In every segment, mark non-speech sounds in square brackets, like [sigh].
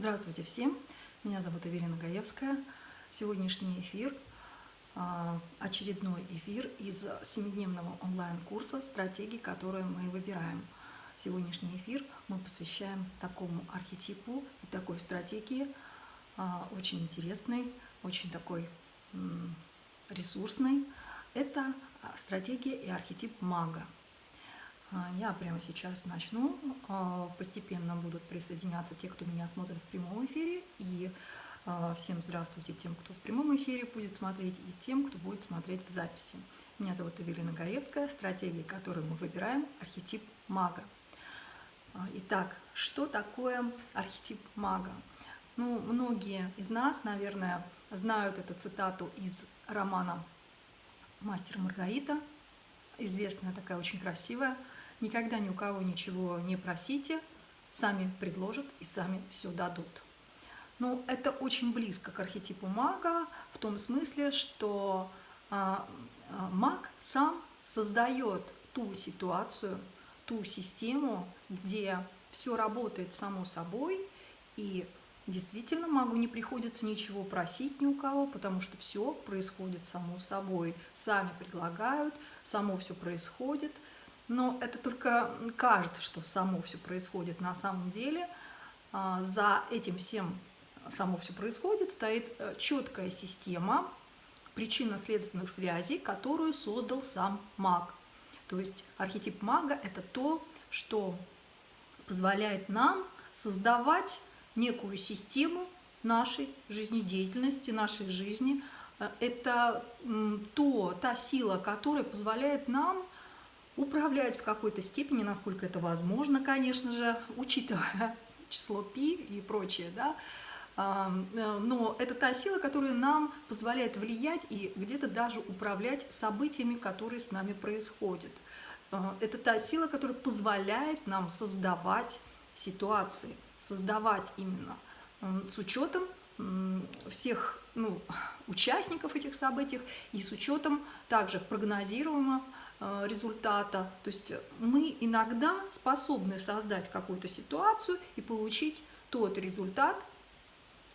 Здравствуйте всем! Меня зовут Эвелина Гаевская. Сегодняшний эфир а, – очередной эфир из семидневного онлайн-курса «Стратегии, которые мы выбираем». Сегодняшний эфир мы посвящаем такому архетипу и такой стратегии, а, очень интересной, очень такой ресурсной. Это стратегия и архетип мага – а, я прямо сейчас начну. А, постепенно будут присоединяться те, кто меня смотрит в прямом эфире. И а, всем здравствуйте тем, кто в прямом эфире будет смотреть, и тем, кто будет смотреть в записи. Меня зовут Эвелина Гаевская. Стратегия, которую мы выбираем, архетип мага. Итак, что такое архетип мага? Ну, многие из нас, наверное, знают эту цитату из романа «Мастер Маргарита». Известная такая, очень красивая – Никогда ни у кого ничего не просите, сами предложат и сами все дадут. Но это очень близко к архетипу мага в том смысле, что а, а, маг сам создает ту ситуацию, ту систему, где все работает само собой, и действительно магу не приходится ничего просить ни у кого, потому что все происходит само собой. Сами предлагают, само все происходит – но это только кажется, что само все происходит. На самом деле а, за этим всем само все происходит, стоит э, четкая система причинно-следственных связей, которую создал сам маг. То есть архетип мага – это то, что позволяет нам создавать некую систему нашей жизнедеятельности, нашей жизни. Э, это то, та сила, которая позволяет нам управлять в какой-то степени, насколько это возможно, конечно же, учитывая [laughs] число пи и прочее, да, э, но это та сила, которая нам позволяет влиять и где-то даже управлять событиями, которые с нами происходят. Э, это та сила, которая позволяет нам создавать ситуации, создавать именно с учетом всех ну, [laughs] участников этих событий и с учетом также прогнозируемого результата. То есть мы иногда способны создать какую-то ситуацию и получить тот результат,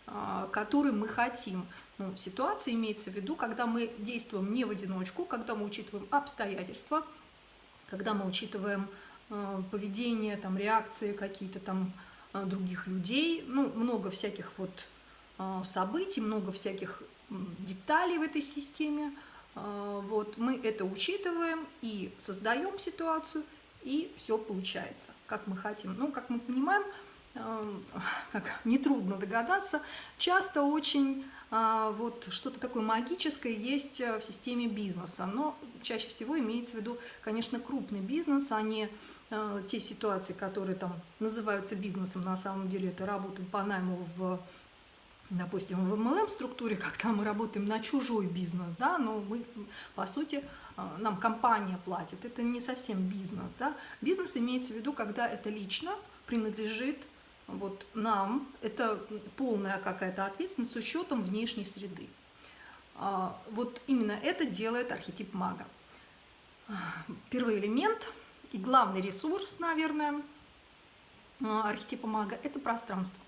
э, который мы хотим. Ну, ситуация имеется в виду, когда мы действуем не в одиночку, когда мы учитываем обстоятельства, когда мы учитываем э, поведение, там, реакции какие-то там других людей, ну, много всяких вот событий, много всяких деталей в этой системе, вот, мы это учитываем и создаем ситуацию, и все получается, как мы хотим. Ну, как мы понимаем, [laughs] как нетрудно догадаться, часто очень а, вот что-то такое магическое есть в системе бизнеса, но чаще всего имеется в виду, конечно, крупный бизнес, а не а, те ситуации, которые там называются бизнесом, на самом деле это работа по найму в допустим, в MLM-структуре, [laughs] когда мы работаем на чужой бизнес, да, но мы, по сути, а, нам компания платит, это не совсем бизнес, да. Бизнес имеется в виду, когда это лично принадлежит вот нам, это полная какая-то ответственность с учетом внешней среды. А, вот именно это делает архетип мага. Первый элемент и главный ресурс, наверное, а, архетипа мага – это пространство.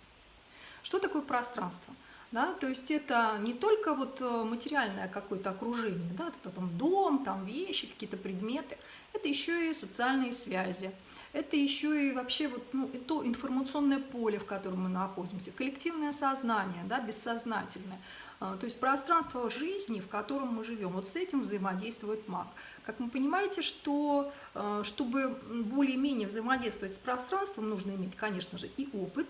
Что такое пространство? Да, то есть это не только вот э, материальное какое-то окружение, да, это там дом, там вещи, какие-то предметы, это еще и социальные связи, это еще и вообще вот, ну, и то информационное поле, в котором мы находимся, коллективное сознание, да, бессознательное, а, то есть пространство жизни, в котором мы живем. Вот с этим взаимодействует маг. Как вы понимаете, что э, чтобы более-менее взаимодействовать с пространством, нужно иметь, конечно же, и опыт,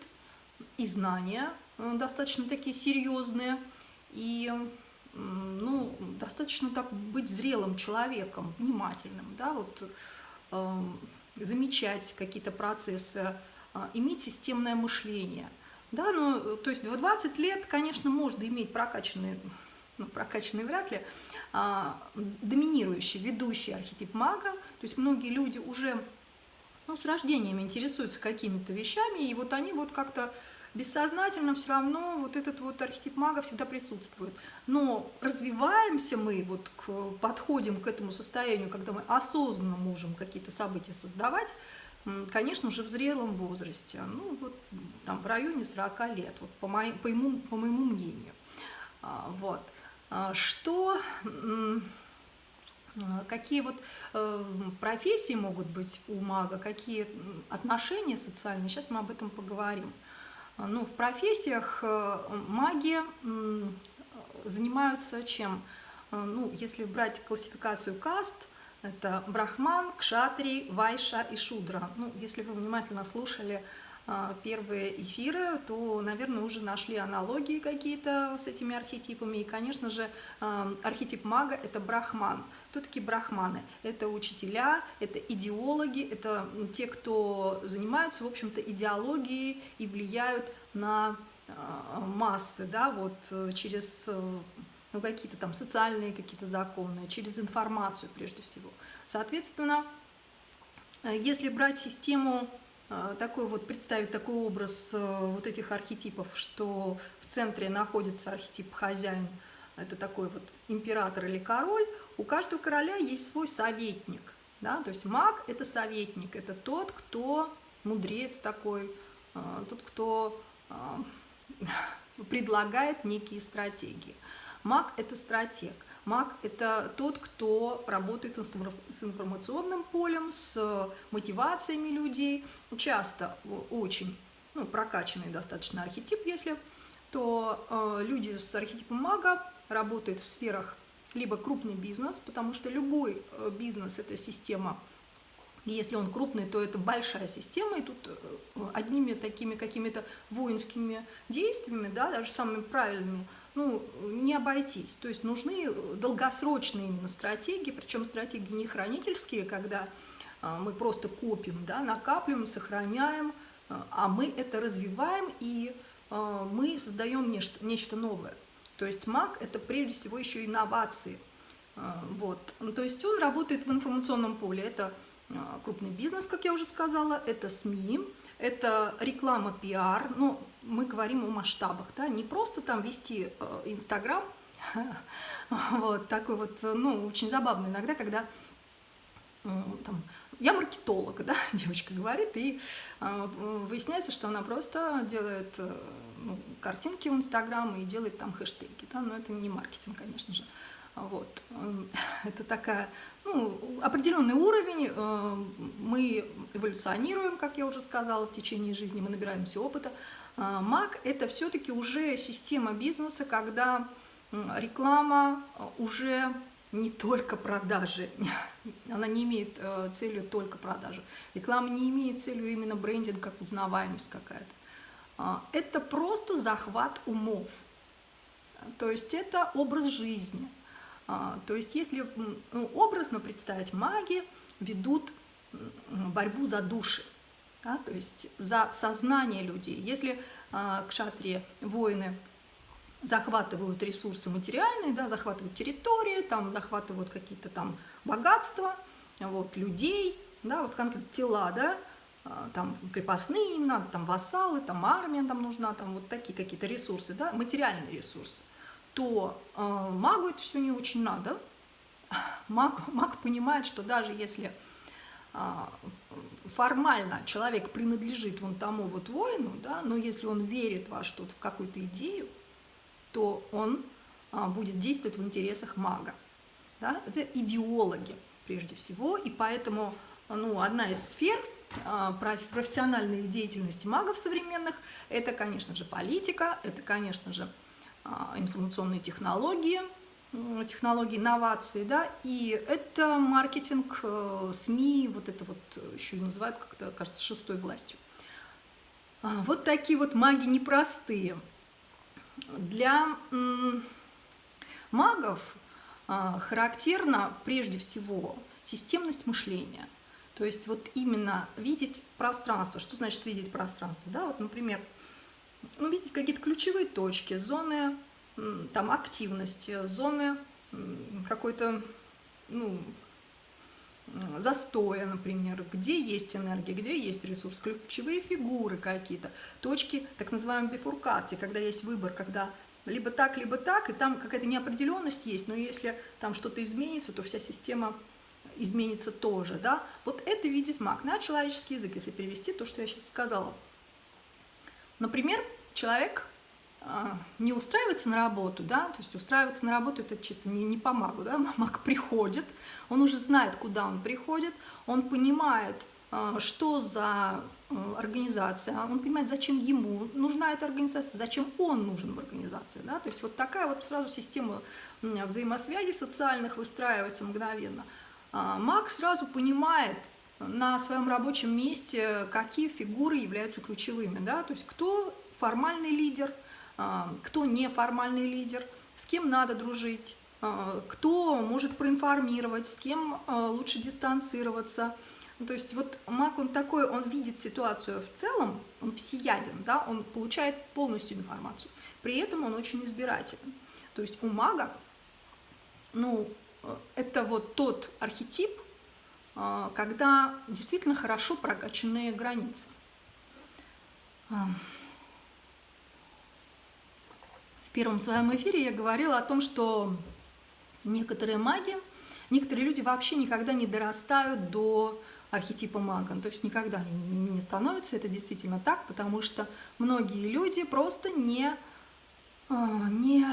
и знания э, достаточно такие серьезные, и ну, достаточно так быть зрелым человеком, внимательным, да, вот э, замечать какие-то процессы, э, иметь системное мышление. Да, ну, то есть в 20 лет, конечно, можно иметь прокачанный, ну, прокачанный вряд ли, а, доминирующий, ведущий архетип мага. То есть многие люди уже ну, с рождением интересуются какими-то вещами, и вот они вот как-то бессознательно все равно вот этот вот архетип мага всегда присутствует. Но развиваемся мы, вот к, подходим к этому состоянию, когда мы осознанно можем какие-то события создавать, конечно же, в зрелом возрасте, ну, вот там в районе 40 лет, вот, по, моей, по, моему, по моему мнению. А, вот. А, что, какие вот э, профессии могут быть у мага, какие отношения социальные, сейчас мы об этом поговорим. Ну, в профессиях э, маги занимаются чем? Э, ну, если брать классификацию каст, это брахман, кшатри, вайша и шудра. Ну, если вы внимательно слушали первые эфиры, то, наверное, уже нашли аналогии какие-то с этими архетипами. И, конечно же, э, архетип мага – это брахман. Кто такие брахманы? Это учителя, это идеологи, это те, кто занимаются, в общем-то, идеологией и влияют на массы, да, вот через ну, какие-то там социальные какие-то законы, через информацию прежде всего. Соответственно, э, если брать систему, э, такой вот, представить такой образ э, вот этих архетипов, что в центре находится архетип хозяин, это такой вот император или король, у каждого короля есть свой советник, да, то есть маг – это советник, это тот, кто мудрец такой, тот, кто [laughs] предлагает некие стратегии. Маг – это стратег. Маг – это тот, кто работает с информационным полем, с мотивациями людей. Часто очень ну, прокачанный достаточно архетип, если, то э, люди с архетипом мага работают в сферах либо крупный бизнес, потому что любой э, бизнес – это система если он крупный, то это большая система, и тут э, одними такими какими-то воинскими действиями, да, даже самыми правильными, ну, не обойтись. То есть нужны долгосрочные именно стратегии, причем стратегии не хранительские, когда а, мы просто копим, да, накапливаем, сохраняем, а, а мы это развиваем и а, мы создаем нечто, нечто новое. То есть маг – это прежде всего еще инновации. Вот. Ну, то есть он работает в информационном поле. Это крупный бизнес, как я уже сказала, это СМИ, это реклама, пиар, ну, мы говорим о масштабах, да, не просто там вести э, Инстаграм, [laughs] вот, такой вот, ну, очень забавно иногда, когда там, я маркетолог, да, [laughs] девочка говорит, и э, выясняется, что она просто делает э, ну, картинки в Инстаграм и делает там хэштеги, да, но это не маркетинг, конечно же. Вот. [laughs] Это такая, ну, определенный уровень, мы эволюционируем, как я уже сказала, в течение жизни, мы набираемся опыта. Маг – это все-таки уже система бизнеса, когда реклама уже не только продажи, [laughs] она не имеет э, целью только продажи. Реклама не имеет целью именно брендинг, как узнаваемость какая-то. Это просто захват умов. То есть это образ жизни – а, то есть если ну, образно представить, маги ведут борьбу за души, да, то есть за сознание людей. Если а, кшатрии, воины захватывают ресурсы материальные, да, захватывают территории, там, захватывают какие-то там богатства, вот, людей, да, вот конкретно тела, да, а, там крепостные им надо, там вассалы, там армия там нужна, там вот такие какие-то ресурсы, да, материальные ресурсы то э, магу это все не очень надо. [laughs] Маг, маг понимает, что даже если э, формально человек принадлежит вон тому вот воину, да, но если он верит во что-то, в какую-то идею, то он э, будет действовать в интересах мага. Да? Это идеологи прежде всего, и поэтому ну, одна из сфер профессиональной деятельности магов современных, это, конечно же, политика, это, конечно же, а, информационные технологии, технологии инновации, да, и это маркетинг, э, СМИ, вот это вот еще и называют как-то, кажется, шестой властью. А, вот такие вот маги непростые. Для магов а, характерна прежде всего системность мышления. То есть вот именно видеть пространство. Что значит видеть пространство? Да, вот, например, ну, видеть какие-то ключевые точки, зоны там, активности, зоны какой-то ну, застоя, например, где есть энергия, где есть ресурс, ключевые фигуры какие-то, точки так называемой бифуркации, когда есть выбор, когда либо так, либо так, и там какая-то неопределенность есть, но если там что-то изменится, то вся система изменится тоже, да, вот это видит маг на человеческий язык, если перевести то, что я сейчас сказала. Например, человек не устраивается на работу, да, то есть устраиваться на работу это чисто не, не по магу, да, [laughs] маг приходит, он уже знает, куда он приходит, он понимает, а, что за а, организация, он понимает, зачем ему нужна эта организация, зачем он нужен в организации, да, то есть вот такая вот сразу система взаимосвязи социальных выстраивается мгновенно. Маг сразу понимает на своем рабочем месте, какие фигуры являются ключевыми, да, то есть кто формальный лидер – а, кто неформальный лидер, с кем надо дружить, а, кто может проинформировать, с кем а, лучше дистанцироваться. То есть вот маг, он такой, он видит ситуацию в целом, он всеяден, да, он получает полностью информацию. При этом он очень избирателен. То есть у мага, ну, это вот тот архетип, когда действительно хорошо прокачанные границы. В первом своем эфире я говорила о том, что некоторые маги, некоторые люди вообще никогда не дорастают до архетипа мага, то есть никогда не становятся, это действительно так, потому что многие люди просто не, а, не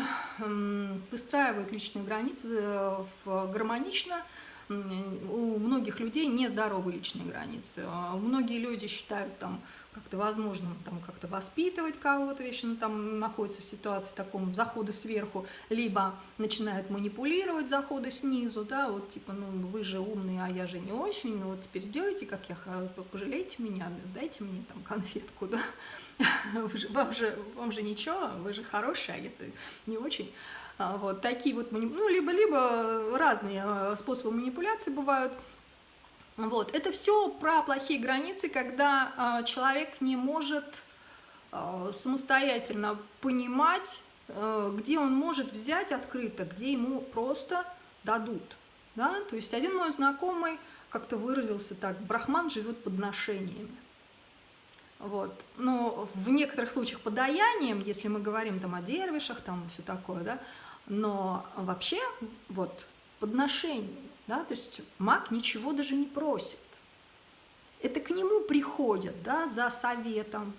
выстраивают личные границы э, гармонично, у многих людей нездоровые личные границы. А многие люди считают там как-то возможным там как-то воспитывать кого-то, вечно там находится в ситуации таком захода сверху, либо начинают манипулировать заходы снизу, да, вот типа, ну вы же умные, а я же не очень, ну вот теперь сделайте, как я, пожалейте меня, дайте мне там конфетку, да, [laughs] вам, же, вам же ничего, вы же хорошие, а я не очень. А, вот такие вот, ну, либо-либо разные а, способы манипуляции бывают. Вот, это все про плохие границы, когда а, человек не может самостоятельно понимать, где он может взять открыто, где ему просто дадут. Да? То есть один мой знакомый как-то выразился так, брахман живет подношениями. Вот. Но в некоторых случаях подаянием, если мы говорим там о дервишах, там все такое, да, но вообще вот подношение, да, то есть маг ничего даже не просит. Это к нему приходят, да, за советом,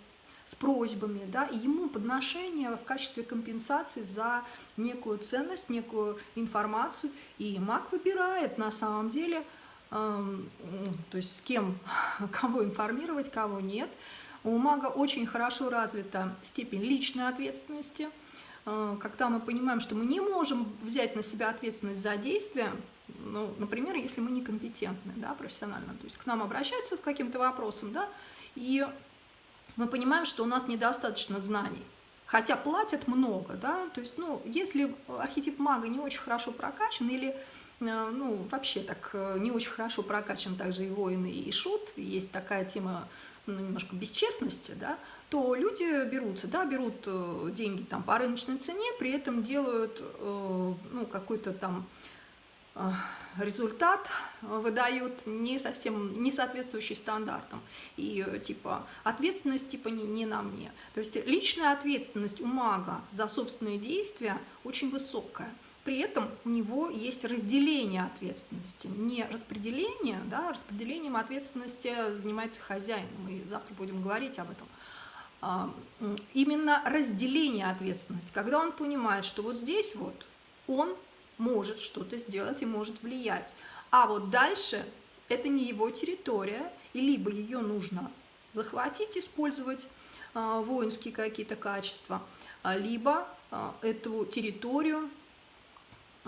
с просьбами, да, и ему подношение в качестве компенсации за некую ценность, некую информацию, и маг выбирает на самом деле, э, то есть с кем, [laughs] кого информировать, кого нет. У мага очень хорошо развита степень личной ответственности – когда мы понимаем, что мы не можем взять на себя ответственность за действия, ну, например, если мы некомпетентны, да, профессионально, то есть к нам обращаются с каким-то вопросом, да, и мы понимаем, что у нас недостаточно знаний, хотя платят много, да, то есть, ну, если архетип мага не очень хорошо прокачан или, э, ну, вообще так э, не очень хорошо прокачан также и воин, и шут, есть такая тема ну, немножко бесчестности, да, то люди берутся, да, берут э, деньги там по рыночной цене, при этом делают э, ну, какой-то там э, результат, выдают не совсем, не соответствующий стандартам. И типа ответственность типа не, не на мне. То есть личная ответственность у мага за собственные действия очень высокая. При этом у него есть разделение ответственности, не распределение, да, распределением ответственности занимается хозяин, мы завтра будем говорить об этом. А, именно разделение ответственности, когда он понимает, что вот здесь вот он может что-то сделать и может влиять, а вот дальше это не его территория, и либо ее нужно захватить, использовать а, воинские какие-то качества, а, либо эту территорию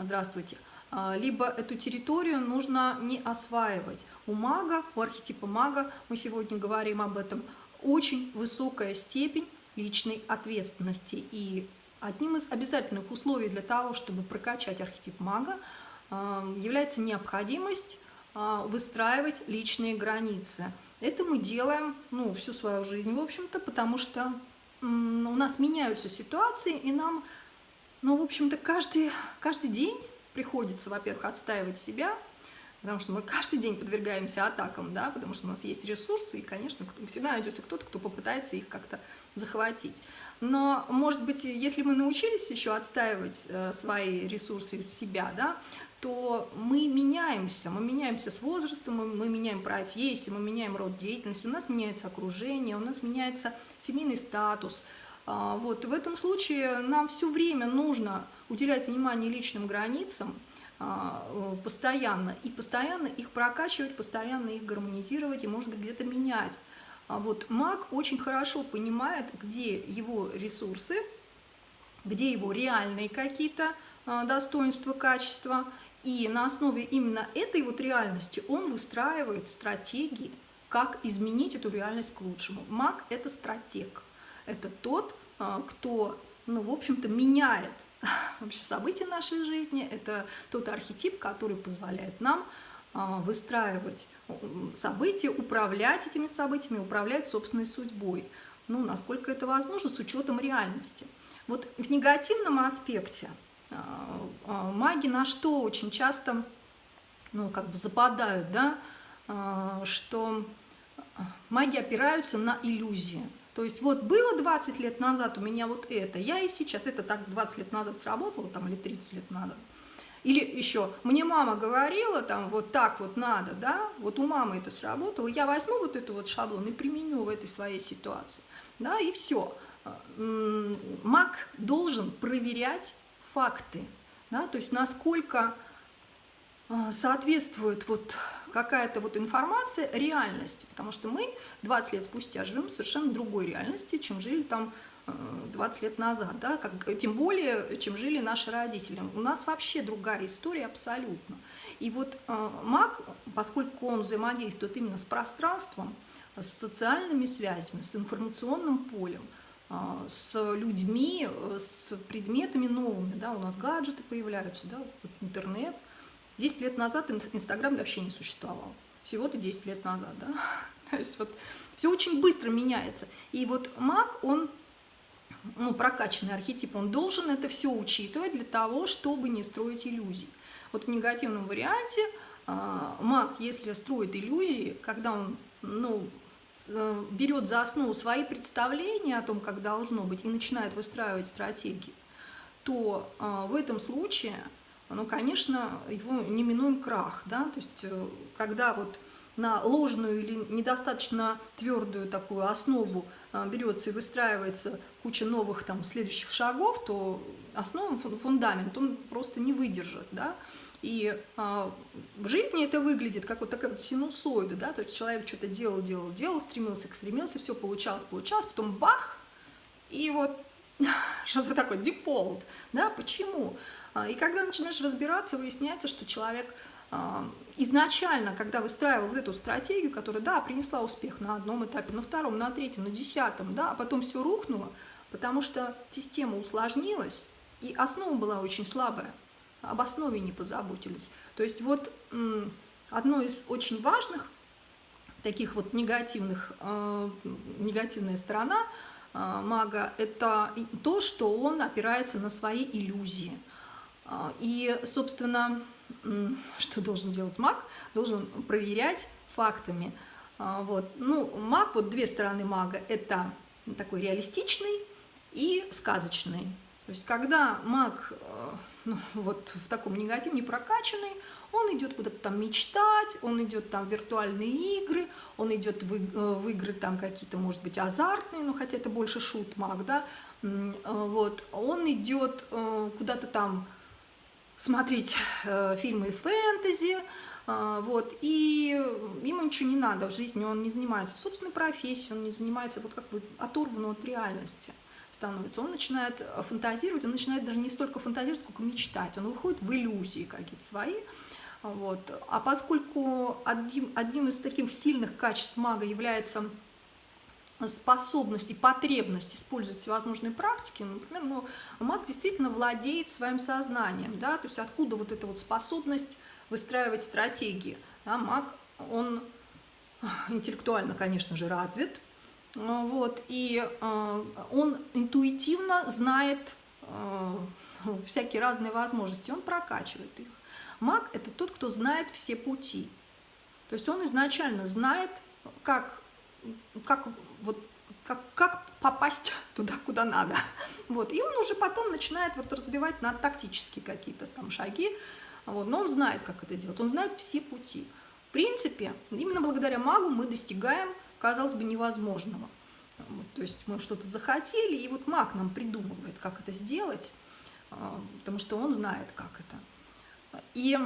здравствуйте, а, либо эту территорию нужно не осваивать. У мага, у архетипа мага, мы сегодня говорим об этом, очень высокая степень личной ответственности. И одним из обязательных условий для того, чтобы прокачать архетип мага, а, является необходимость а, выстраивать личные границы. Это мы делаем ну, всю свою жизнь, в общем-то, потому что у нас меняются ситуации, и нам но, ну, в общем-то, каждый, каждый день приходится, во-первых, отстаивать себя, потому что мы каждый день подвергаемся атакам, да, потому что у нас есть ресурсы, и, конечно, всегда найдется кто-то, кто попытается их как-то захватить. Но, может быть, если мы научились еще отстаивать э, свои ресурсы из себя, да, то мы меняемся, мы меняемся с возрастом, мы, мы меняем профессию, мы меняем род деятельности, у нас меняется окружение, у нас меняется семейный статус. А, вот в этом случае нам все время нужно уделять внимание личным границам, а, постоянно, и постоянно их прокачивать, постоянно их гармонизировать и, может быть, где-то менять. А вот маг очень хорошо понимает, где его ресурсы, где его реальные какие-то достоинства, качества, и на основе именно этой вот реальности он выстраивает стратегии, как изменить эту реальность к лучшему. Маг – это стратег. Это тот, а, кто, ну, в общем-то, меняет [laughs] вообще события нашей жизни. Это тот архетип, который позволяет нам а, выстраивать события, управлять этими событиями, управлять собственной судьбой. Ну, насколько это возможно, с учетом реальности. Вот в негативном аспекте – а, маги на что очень часто, ну, как бы западают, да, что маги опираются на иллюзии. То есть вот было 20 лет назад у меня вот это, я и сейчас, это так 20 лет назад сработало, там, или 30 лет назад. Или еще, мне мама говорила, там, вот так вот надо, да, вот у мамы это сработало, я возьму вот эту вот шаблон и применю в этой своей ситуации, да, и все. Маг должен проверять факты, да, то есть насколько а, соответствует вот какая-то вот информация реальности, потому что мы 20 лет спустя живем в совершенно другой реальности, чем жили там 20 э, лет назад, да, как, тем более, чем жили наши родители. У нас вообще другая история абсолютно. И вот э, маг, поскольку он взаимодействует именно с пространством, с социальными связями, с информационным полем – а, с людьми, э, с предметами новыми. Да, у нас гаджеты появляются, да, интернет. 10 лет назад Инстаграм вообще не существовал. Всего-то 10 лет назад. Да? [laughs] То есть вот все очень быстро меняется. И вот маг, он ну, прокачанный архетип, он должен это все учитывать для того, чтобы не строить иллюзий. Вот в негативном варианте э, маг, если строит иллюзии, когда он ну, Э, берет за основу свои представления о том, как должно быть, и начинает выстраивать стратегии, то э, в этом случае, ну, конечно, его неминуем крах. Да? То есть, э, когда вот на ложную или недостаточно твердую такую основу берется и выстраивается куча новых там следующих шагов, то основа, фундамент, он просто не выдержит. Да? И а, в жизни это выглядит как вот такая вот синусоида, да, то есть человек что-то делал, делал, делал, стремился, стремился, все получалось, получалось, потом бах, и вот [laughs] [laughs] что-то такое, дефолт, да, почему? А, и когда начинаешь разбираться, выясняется, что человек а, изначально, когда выстраивал вот эту стратегию, которая, да, принесла успех на одном этапе, на втором, на третьем, на десятом, да, а потом все рухнуло, потому что система усложнилась, и основа была очень слабая об основе не позаботились. То есть вот одно из очень важных таких вот негативных, э, негативная сторона мага – это то, что он опирается на свои иллюзии. Э, и, собственно, [laughs] что должен делать маг? Должен проверять фактами. Вот. Ну, маг, вот две стороны мага – это такой реалистичный и сказочный. То есть, когда маг [laughs] ну, вот в таком негативе, не прокачанный, он идет куда-то там мечтать, он идет там в виртуальные игры, он идет в, э, в игры там какие-то, может быть, азартные, ну, хотя это больше шут-маг, да, э, вот, он идет э, куда-то там смотреть фильмы фэнтези, вот, и ему ничего не надо в жизни, он не занимается собственной профессией, он не занимается вот как бы оторван от реальности становится, он начинает фантазировать, он начинает даже не столько фантазировать, сколько мечтать, он выходит в иллюзии какие-то свои. Вот. А поскольку одним, одним из таких сильных качеств мага является способность и потребность использовать всевозможные практики, например, ну, маг действительно владеет своим сознанием, да, то есть откуда вот эта вот способность выстраивать стратегии. Да, маг, он интеллектуально, конечно же, развит, вот, и э, он интуитивно знает э, всякие разные возможности, он прокачивает их. Маг – это тот, кто знает все пути. То есть он изначально знает, как, как, вот, как, как попасть [laughs] туда, куда надо. Вот. И он уже потом начинает вот разбивать на тактические какие-то там шаги, Вот, но он знает, как это делать, он знает все пути. В принципе, именно благодаря магу мы достигаем, казалось бы, невозможного. Вот, то есть мы что-то захотели, и вот маг нам придумывает, как это сделать, а, потому что он знает, как это. И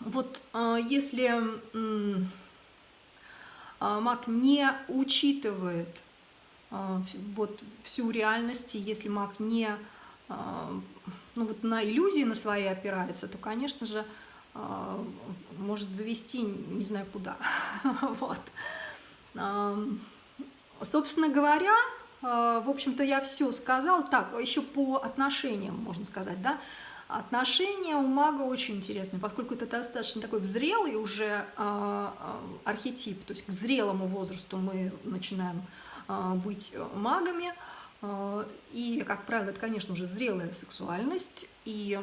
вот а, если а, маг не учитывает вот всю реальность, если маг не ну, вот на иллюзии на свои опирается, то, конечно же, может завести не знаю куда. [laughs] вот. Собственно говоря, в общем-то, я все сказал. Так, еще по отношениям, можно сказать, да. Отношения у мага очень интересные, поскольку это достаточно такой взрелый уже э, э, архетип, то есть к зрелому возрасту мы начинаем быть магами, и, как правило, это, конечно, уже зрелая сексуальность, и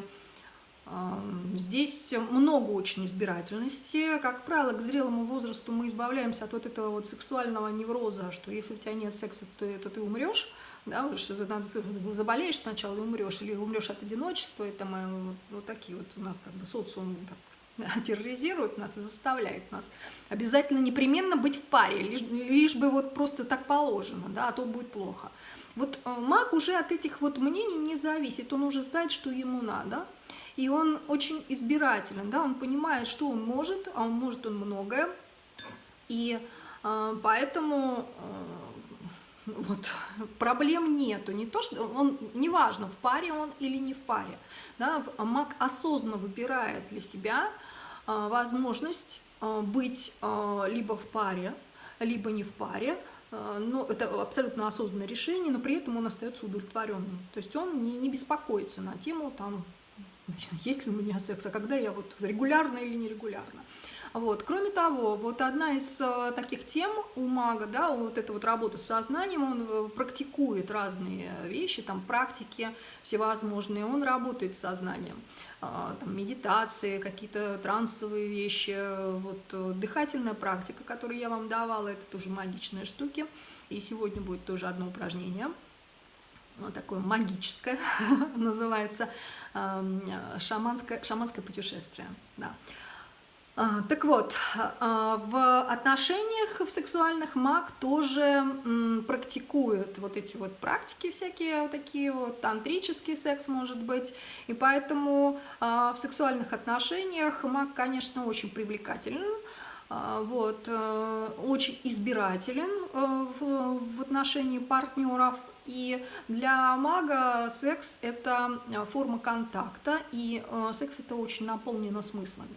Здесь много очень избирательности. Как правило, к зрелому возрасту мы избавляемся от вот этого вот сексуального невроза, что если у тебя нет секса, то, то ты умрешь. Да, что надо, заболеешь сначала и умрешь, или умрешь от одиночества, и там э, вот, вот такие вот у нас как бы социум так, [laughs] терроризирует нас и заставляет нас обязательно непременно быть в паре, лишь, лишь бы вот просто так положено, да, а то будет плохо. Вот э, маг уже от этих вот мнений не зависит, он уже знает, что ему надо, и он очень избирателен, да, он понимает, что он может, а он может он многое, и э, поэтому э, вот. Проблем нету, не то, что он, неважно, в паре он или не в паре, да, маг осознанно выбирает для себя э, возможность э, быть э, либо в паре, либо не в паре, но это абсолютно осознанное решение, но при этом он остается удовлетворенным. То есть он не, не беспокоится на тему там, [laughs] есть ли у меня секс, а когда я вот регулярно или нерегулярно. Вот. Кроме того, вот одна из э, таких тем у мага, да, вот эта вот работа с сознанием, он э, практикует разные вещи, там практики всевозможные, он работает с сознанием, а, там медитации, какие-то трансовые вещи, вот э, дыхательная практика, которую я вам давала, это тоже магичные штуки, и сегодня будет тоже одно упражнение – вот такое магическое, [laughs] называется шаманское, шаманское путешествие. Да. А, так вот, а, в отношениях в сексуальных маг тоже практикует вот эти вот практики всякие, такие вот, тантрический секс может быть, и поэтому а, в сексуальных отношениях маг, конечно, очень привлекателен, вот, э, очень избирателен э, в отношении партнеров, и для мага секс – это э, форма контакта, и секс – это очень наполнено смыслами.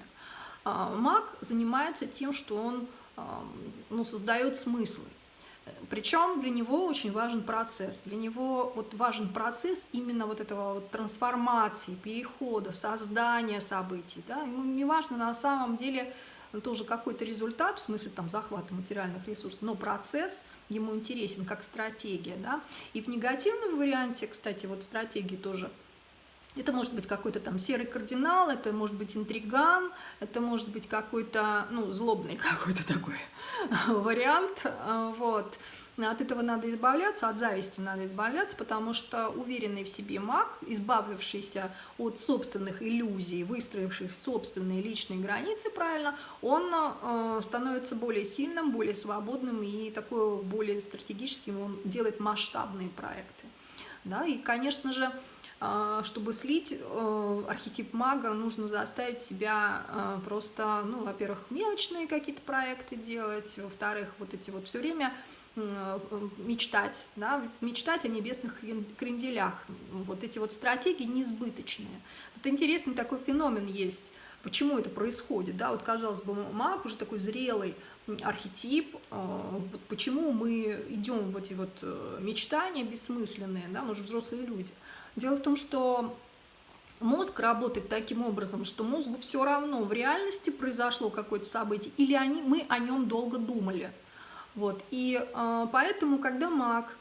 А, маг занимается тем, что он ну, создает смыслы. Причем для него очень важен процесс. Для него вот важен процесс именно вот этого вот трансформации, перехода, создания событий. Да? Ему не важно на самом деле тоже какой-то результат, в смысле там захвата материальных ресурсов, но процесс ему интересен как стратегия, да, и в негативном варианте, кстати, вот стратегии тоже это может быть какой-то там серый кардинал, это может быть интриган, это может быть какой-то, ну, злобный [laughs] какой-то такой [laughs] вариант, вот. От этого надо избавляться, от зависти надо избавляться, потому что уверенный в себе маг, избавившийся от собственных иллюзий, выстроивший собственные личные границы, правильно, он э, становится более сильным, более свободным и такой более стратегическим, он делает масштабные проекты. Да? И, конечно же, чтобы слить э, архетип мага, нужно заставить себя э, просто, ну, во-первых, мелочные какие-то проекты делать, во-вторых, вот эти вот все время Э, мечтать, да, мечтать о небесных кренделях. Вот эти вот стратегии несбыточные. Вот интересный такой феномен есть. Почему это происходит? Да, вот казалось бы, маг уже такой зрелый архетип. Почему мы идем в эти вот мечтания бессмысленные, да, мы же взрослые люди. Дело в том, что Мозг работает таким образом, что мозгу все равно, в реальности произошло какое-то событие, или они, мы о нем долго думали. Вот. И э, поэтому, когда маг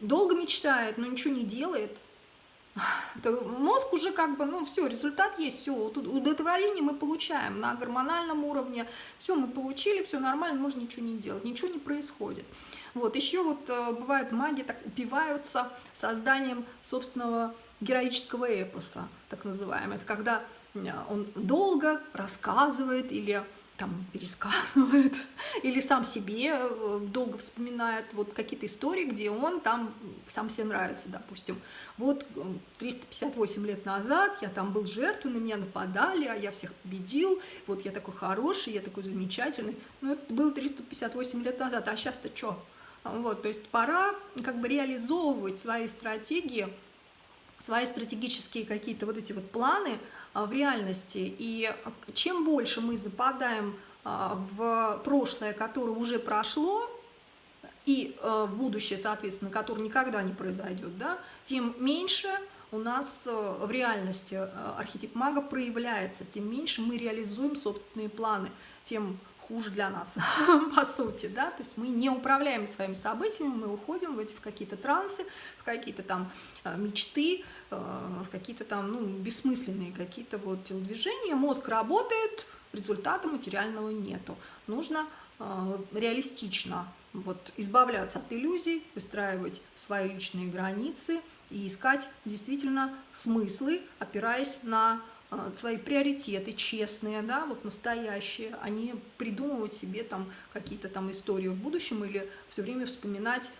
долго мечтает, но ничего не делает, [laughs] то мозг уже как бы, ну все, результат есть, все, удовлетворение мы получаем на гормональном уровне, все, мы получили, все нормально, можно ничего не делать, ничего не происходит. Вот, еще вот э, бывает маги так упиваются созданием собственного героического эпоса, так называемого. Это когда он долго рассказывает или там пересказывает, [laughs] или сам себе э, долго вспоминает вот какие-то истории, где он там сам себе нравится, допустим. Вот 358 лет назад я там был жертвой, на меня нападали, а я всех победил, вот я такой хороший, я такой замечательный. Ну, это было 358 лет назад, а сейчас-то что? Вот, то есть пора как бы реализовывать свои стратегии, свои стратегические какие-то вот эти вот планы, а, в реальности. И чем больше мы западаем а, в прошлое, которое уже прошло, и а, в будущее, соответственно, которое никогда не произойдет, да, тем меньше у нас в реальности архетип мага проявляется, тем меньше мы реализуем собственные планы, тем хуже для нас, [laughs] по сути, да, то есть мы не управляем своими событиями, мы уходим в, эти, в какие-то трансы, в какие-то там э, мечты, э, в какие-то там, ну, бессмысленные какие-то вот телодвижения, мозг работает, результата материального нету, нужно э, реалистично вот избавляться от иллюзий, выстраивать свои личные границы и искать действительно смыслы, опираясь на свои приоритеты честные, да, вот настоящие, а не придумывать себе там какие-то там истории в будущем или все время вспоминать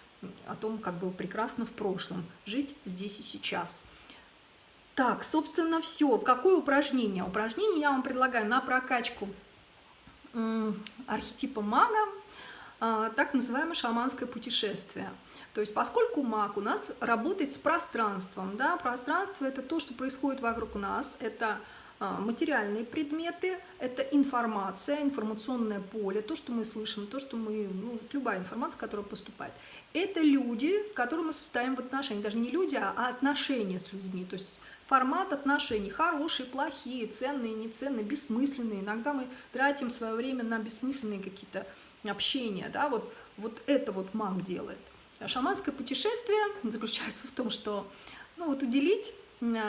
о том, как было прекрасно в прошлом, жить здесь и сейчас. Так, собственно, все. Какое упражнение? Упражнение я вам предлагаю на прокачку архетипа мага, а, так называемое шаманское путешествие. То есть поскольку маг у нас работает с пространством, да, пространство это то, что происходит вокруг нас, это а, материальные предметы, это информация, информационное поле, то, что мы слышим, то, что мы, ну, любая информация, которая поступает. Это люди, с которыми мы состоим в отношениях, даже не люди, а отношения с людьми, то есть формат отношений, хорошие, плохие, ценные, неценные, бессмысленные. Иногда мы тратим свое время на бессмысленные какие-то общения, да, вот, вот это вот маг делает. Шаманское путешествие заключается в том, что ну, вот уделить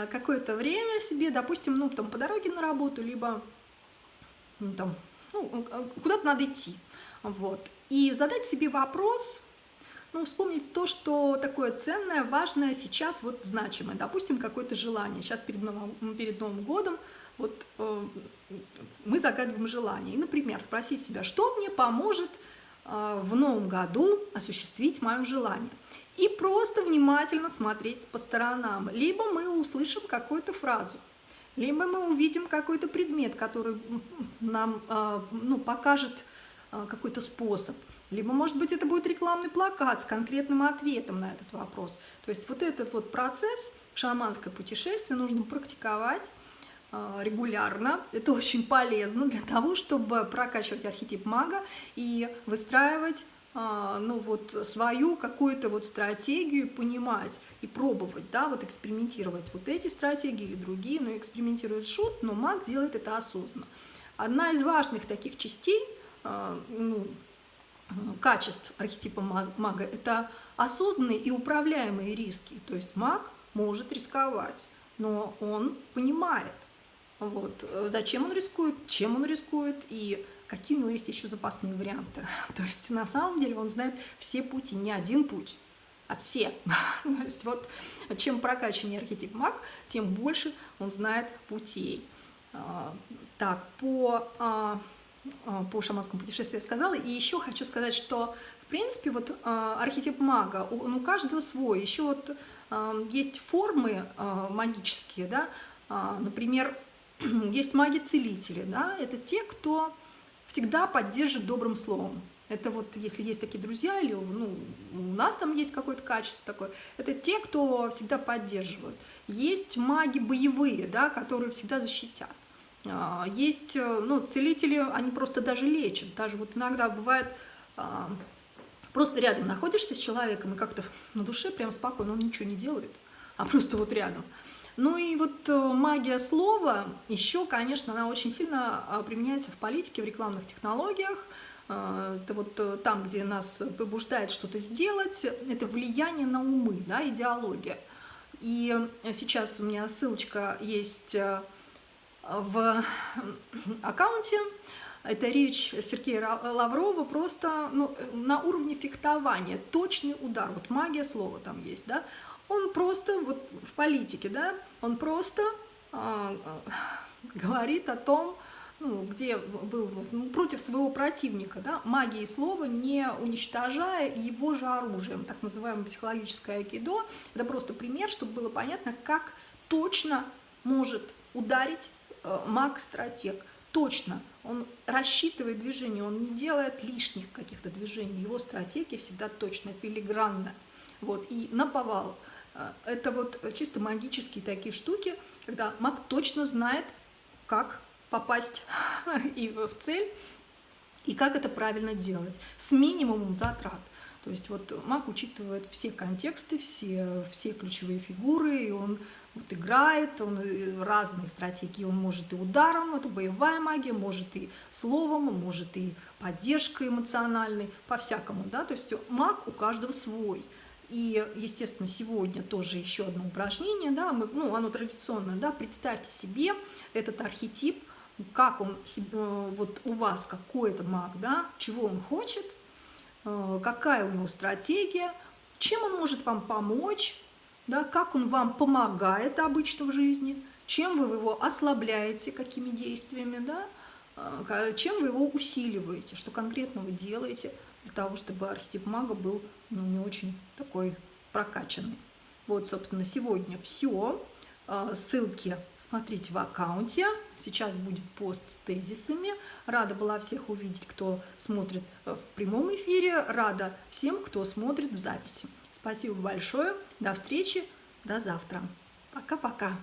какое-то время себе, допустим, ну, там, по дороге на работу, либо ну, там, ну, куда-то надо идти, вот, и задать себе вопрос, ну, вспомнить то, что такое ценное, важное сейчас, вот значимое, допустим, какое-то желание, сейчас перед Новым, перед Новым годом, вот э, мы загадываем желание, и, например, спросить себя, что мне поможет в новом году осуществить мое желание. И просто внимательно смотреть по сторонам. Либо мы услышим какую-то фразу, либо мы увидим какой-то предмет, который нам а, ну, покажет а, какой-то способ. Либо, может быть, это будет рекламный плакат с конкретным ответом на этот вопрос. То есть вот этот вот процесс, шаманское путешествие, нужно практиковать регулярно. Это очень полезно для того, чтобы прокачивать архетип мага и выстраивать а, ну вот свою какую-то вот стратегию, понимать и пробовать, да, вот экспериментировать вот эти стратегии или другие, но экспериментирует шут, но маг делает это осознанно. Одна из важных таких частей, а, ну, качеств архетипа мага – это осознанные и управляемые риски. То есть маг может рисковать, но он понимает, вот. Э, зачем он рискует, чем он рискует и какие у него есть еще запасные варианты. [laughs] То есть на самом деле он знает все пути, не один путь, а все. [laughs] То есть вот чем прокачаннее архетип маг, тем больше он знает путей. А, так, по, а, а, по шаманскому путешествию я сказала. И еще хочу сказать, что в принципе вот архетип мага, он у каждого свой. Еще вот есть формы магические, да, например, [clears throat] есть маги-целители, да, это те, кто всегда поддержит добрым словом. Это вот, если есть такие друзья, или ну, у нас там есть какое-то качество такое, это те, кто всегда поддерживают. Есть маги боевые, да, которые всегда защитят. А, есть, э, ну, целители, они просто даже лечат. Даже вот иногда бывает, а, просто рядом находишься с человеком, и как-то на душе прям спокойно, он ничего не делает, а просто вот рядом. Ну и вот э, магия слова еще, конечно, она очень сильно а, применяется в политике, в рекламных технологиях. Э, это вот э, там, где нас побуждает что-то сделать, это влияние на умы, да, идеология. И сейчас у меня ссылочка есть в аккаунте. Это речь Сергея Лаврова просто ну, на уровне фехтования, точный удар, вот магия слова там есть, да, он просто, вот в политике, да, он просто а, говорит о том, ну, где был ну, против своего противника, да, магией слова, не уничтожая его же оружием, так называемое психологическое айкидо. Это просто пример, чтобы было понятно, как точно может ударить э, маг-стратег. Точно. Он рассчитывает движение, он не делает лишних каких-то движений. Его стратегия всегда точно, филигранна. Вот, и наповал. Э, это вот чисто магические такие штуки, когда маг точно знает, как попасть [laughs] и в цель, и как это правильно делать, с минимумом затрат. То есть вот маг учитывает все контексты, все, все ключевые фигуры, и он вот играет, он э, разные стратегии, он может и ударом, это боевая магия, может и словом, может и поддержкой эмоциональной, по-всякому, да, то есть маг у каждого свой. И, естественно, сегодня тоже еще одно упражнение, да, мы, ну, оно традиционное, да, представьте себе этот архетип, как он, э, вот у вас какой-то маг, да, чего он хочет, э, какая у него стратегия, чем он может вам помочь, да, как он вам помогает обычно в жизни, чем вы его ослабляете, какими действиями, да, э, чем вы его усиливаете, что конкретно вы делаете для того, чтобы архетип мага был ну, не очень такой прокачанный. Вот, собственно, сегодня все. А, ссылки смотрите в аккаунте. Сейчас будет пост с тезисами. Рада была всех увидеть, кто смотрит в прямом эфире. Рада всем, кто смотрит в записи. Спасибо большое. До встречи. До завтра. Пока-пока.